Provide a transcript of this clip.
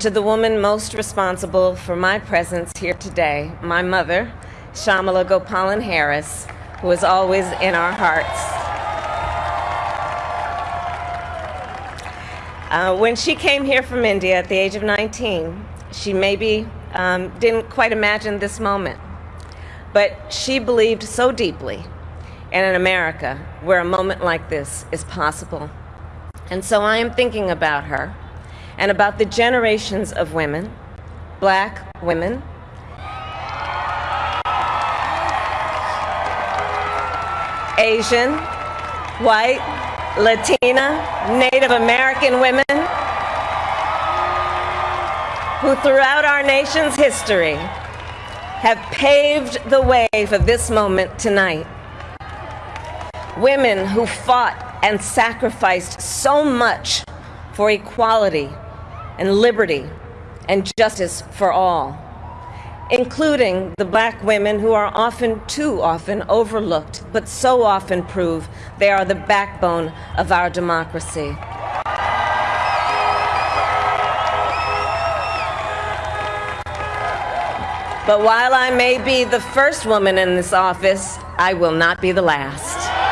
to the woman most responsible for my presence here today, my mother, Shyamala Gopalan Harris, who is always in our hearts. Uh, when she came here from India at the age of 19, she maybe um, didn't quite imagine this moment. But she believed so deeply in an America where a moment like this is possible. And so I am thinking about her and about the generations of women, black women, Asian, white, Latina, Native American women who throughout our nation's history have paved the way for this moment tonight. Women who fought and sacrificed so much for equality and liberty and justice for all, including the black women who are often, too often, overlooked, but so often prove they are the backbone of our democracy. But while I may be the first woman in this office, I will not be the last.